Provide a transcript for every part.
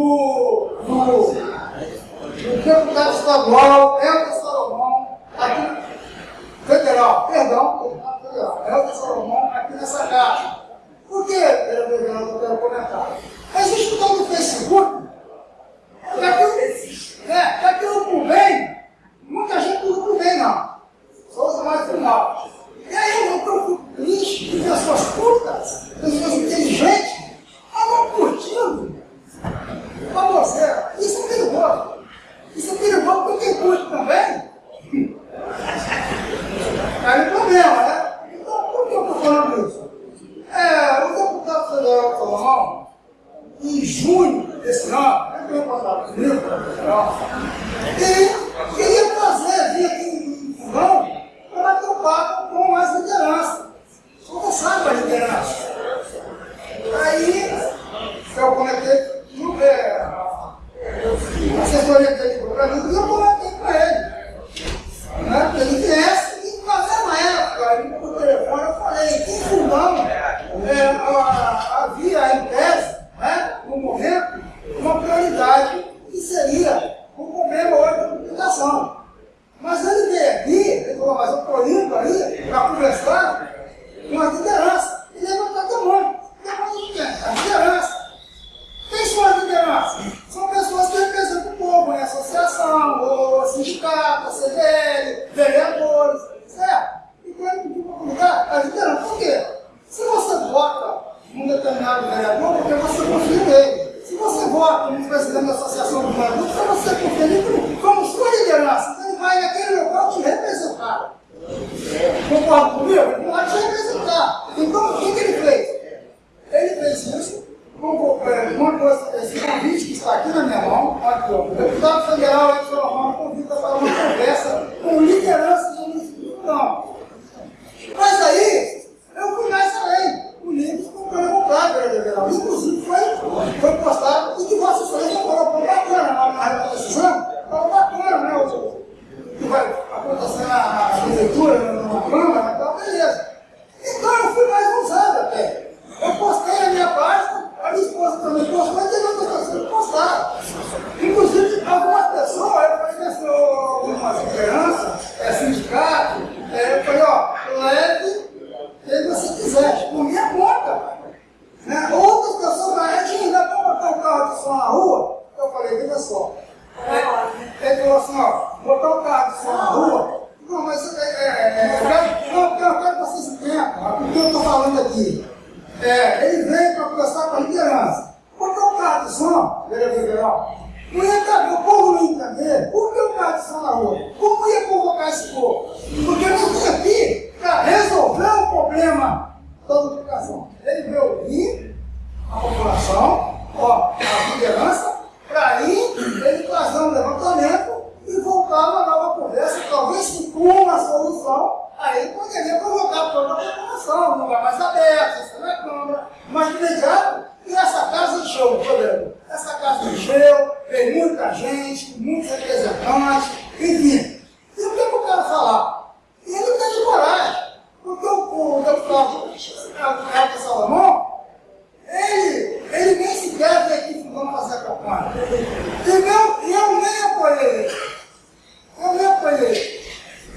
do, do, do deputado estadual Elton Salomão, aqui, federal, perdão, federal, Elton Salomão, aqui nessa casa. Por que, vereador eu quero comentar? Existe um tal do Facebook, daqui, é, daqui no Pubem, muita gente não do bem, não. Só usa mais final. E aí eu procuro triste de pessoas cultas, pessoas inteligentes, estavam curtindo para você. Isso é perigoso. Isso é perigoso porque quem curte também. Aí o problema, né? Então, por que eu estou falando isso? É, o deputado federal Salomão, em junho desse ano, é que eu passado comigo, e queria fazer, vir aqui em Fogão, para bater um papo com as lideranças. Conversar com a liderança. Aí, eu conectei no é, a assessoria dele para mim, e eu conectei com ele. Né? Porque ele viesse e fazer na época, por telefone, eu falei, em Fundão, é, havia em tese, né, no momento, uma prioridade que seria o problema hoje Mas ele veio aqui, ele falou, mas eu estou indo aí para conversar com a liderança. E levantar a mão. A liderança. Quem são as lideranças? São pessoas que representam o povo, né? Associação, ou sindicato, CVL, vereadores, certo? E quando pedir para lugar, a liderança. Por quê? Se você vota num determinado vereador, porque você confia nele. Se você vota no presidente da associação do vereador, porque você confia nele como sua liderança. Então ele vai naquele local te representar. Concorda comigo? Ele vai te representar. Então, o que, que ele fez? Ele fez isso uma que está aqui na minha mão, aqui, o deputado federal Edson Romano convida para uma conversa com liderança do município Não. Mas aí, eu fui mais além. O livro ficou. Inclusive, foi, foi postado e que Vossa Excelência colocou bacana na, na decisão. Falou bacana, né? O, que vai acontecer na, na leitura, na Câmara, então, beleza. Então, eu fui mais ousado até. Eu postei na minha página, a minha esposa também postou, e tem outras pessoas que postaram. Inclusive, algumas pessoas, eu conheci algumas lideranças, é, sindicato, é, eu falei, ó, leve quem você quiser, por minha conta. Né? Outras pessoas, a gente ainda para botar o carro de som na rua, eu falei, veja só. É, ele falou assim, ó, botar o carro de som na rua, não, mas é, é, é, eu quero, não, eu quero que vocês entendam, porque eu estou falando aqui. É, ele veio para conversar com a liderança. Botar o carro de som, vereador geral, não ia caber, o povo não ia entender. Por que o carro de som na rua? Como ia convocar esse povo? Porque não tinha aqui para resolver o problema da educação. Ele veio ouvir a população, ó, a liderança, para aí ele fazer um levantamento e voltar uma nova conversa, talvez com uma solução, aí poderia provocar toda a população, um lugar mais aberto, isso na Câmara, mas de imediato, e essa casa encheu, poder. Essa casa encheu, veio muita gente, muitos representantes, enfim. E o que eu quero falar? E ele teve coragem, porque o, o deputado Carlos Salomão, ele, ele nem sequer veio aqui vamos fazer a campanha. E eu, eu nem apoiei ele. Eu nem apoiei ele.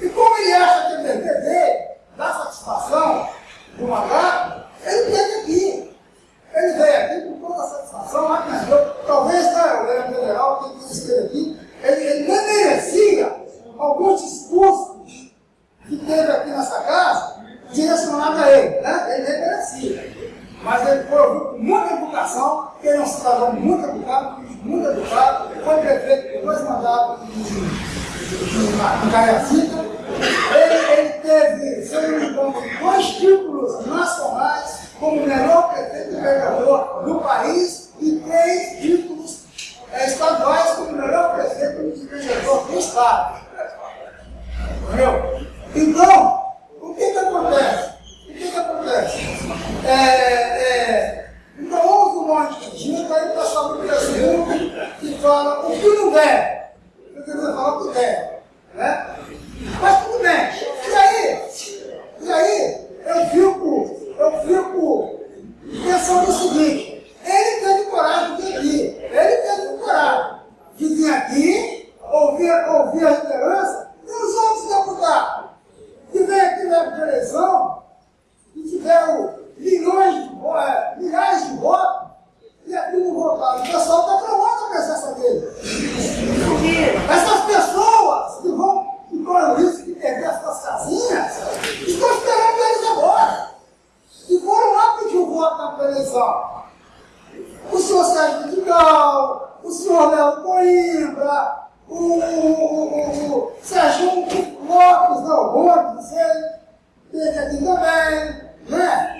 E como ele acha que o dever dá satisfação do mandato, ele teve aqui. Ele veio aqui com toda a satisfação, mas eu, talvez tá, o governo federal, quem esteve aqui, ele, ele nem merecia alguns discursos que teve aqui nessa casa direcionados a ele. Né? Ele nem merecia. Mas ele foi ouvido com muita educação, ele é um cidadão muito educado, muito educado, foi prefeito por dois mandatos de, Cariacica. Ele, ele teve, se eu não me engano, dois títulos nacionais como melhor prefeito e vereador do país e três títulos é, estaduais como melhor prefeito e vereador do Estado. Entendeu? Então, o que que acontece? O que que acontece? É, é, então houve um monte de gente, aí o pessoal do que fala o que não. Eu queria falar o que deve. Né? Mas tudo bem. E aí? E aí? Eu fico, eu fico pensando o seguinte, organizar. O senhor Sérgio Vidigal, o senhor Léo Coimbra, o, o, o, Sérgio Lopes, não, Lopes, ele teve aqui também, né?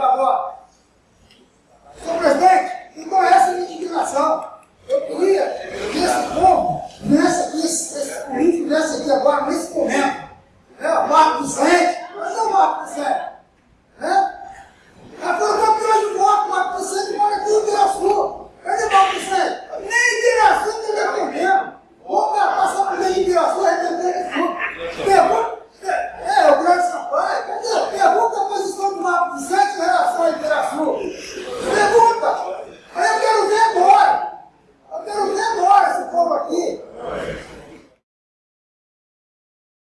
Por.